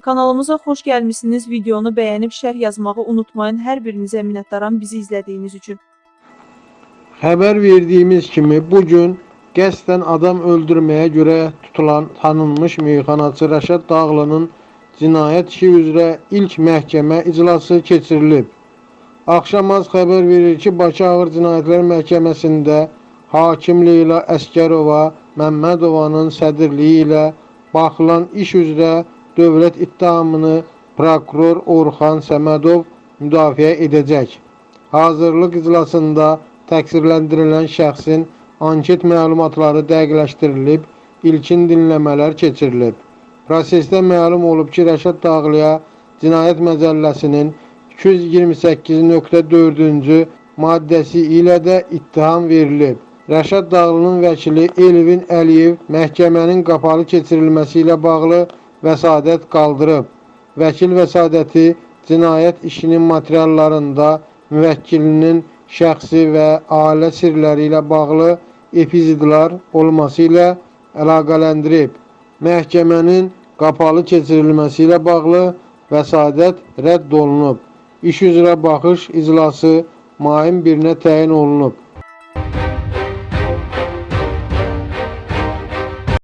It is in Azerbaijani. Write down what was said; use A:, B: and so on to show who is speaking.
A: Kanalımıza xoş gəlmisiniz. Videonu bəyənib şərh yazmağı unutmayın. Hər birinizə minnətdaram bizi izlədiyiniz üçün.
B: Xəbər verdiyimiz kimi bu gün qəsdən adam öldürməyə görə tutulan tanınmış meyxanaçı Rəşad Dağlı'nın cinayət işi üzrə ilk məhkəmə iclası keçirilib. Axşamaz xəbər verir ki, Bakı Ağır Cinayətlər Məhkəməsində hakim Leyla Əskərova Məmmədovanın sədrliyi ilə baxılan iş üzrə dövlət ittihamını prokuror Orxan Səmədov müdafiə edəcək. Hazırlıq iclasında təqsirləndirilən şəxsin anket məlumatları dəqiqləşdirilib, ilkin dinləmələr keçirilib. Prosesdə məlum olub ki, Rəşad Dağlıya Cinayət Məcəlləsinin 228.4-cü maddəsi ilə də ittiham verilib. Rəşad Dağlının vəkili Elvin Əliyev məhkəmənin qapalı keçirilməsi ilə bağlı vəsadət qaldırıb. Vəkil vəsadəti cinayət işinin materiallarında müvəkkilinin şəxsi və ailə sirləri ilə bağlı epizodlar olması ilə əlaqələndirib. Məhkəmənin qapalı keçirilməsi ilə bağlı vəsadət rədd olunub. İş üzrə baxış iclası mayın 1-nə təyin olunub.